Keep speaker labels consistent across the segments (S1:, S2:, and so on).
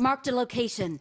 S1: Marked a location.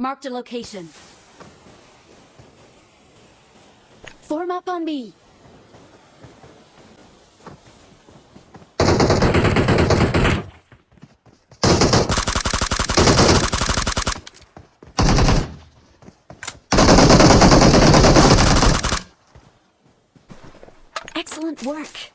S1: Marked a location. Form up on me. Excellent work.